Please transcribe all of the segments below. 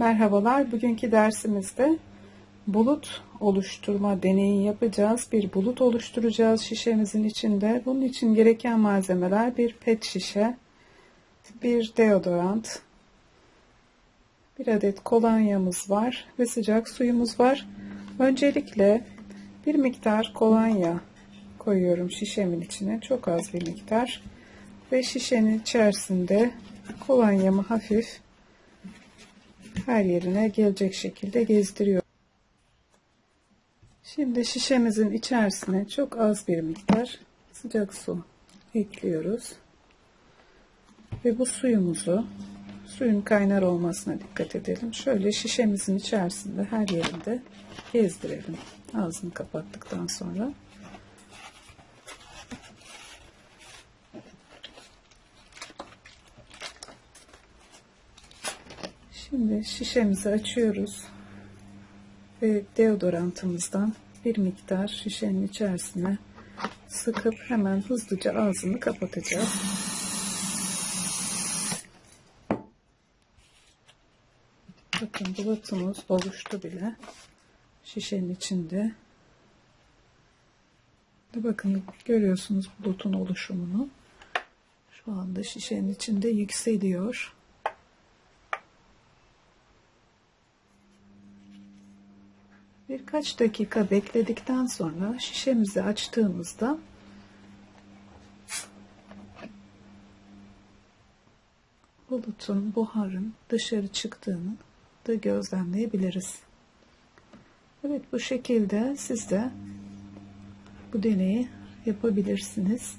Merhabalar. Bugünkü dersimizde bulut oluşturma deneyi yapacağız. Bir bulut oluşturacağız şişemizin içinde. Bunun için gereken malzemeler bir pet şişe, bir deodorant, bir adet kolonyamız var ve sıcak suyumuz var. Öncelikle bir miktar kolonya koyuyorum şişemin içine. Çok az bir miktar. Ve şişenin içerisinde kolonyamı hafif her yerine gelecek şekilde gezdiriyorum. Şimdi şişemizin içerisine çok az bir miktar sıcak su ekliyoruz. Ve bu suyumuzu suyun kaynar olmasına dikkat edelim. Şöyle şişemizin içerisinde her yerinde gezdirelim. Ağzını kapattıktan sonra. Şimdi şişemizi açıyoruz ve deodorantımızdan bir miktar şişenin içerisine sıkıp hemen hızlıca ağzını kapatacağız. Bakın bulutumuz oluştu bile şişenin içinde. Bakın görüyorsunuz bulutun oluşumunu. Şu anda şişenin içinde yükseliyor. Birkaç dakika bekledikten sonra şişemizi açtığımızda bulutun, buharın dışarı çıktığını da gözlemleyebiliriz. Evet bu şekilde siz de bu deneyi yapabilirsiniz.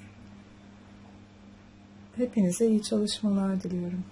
Hepinize iyi çalışmalar diliyorum.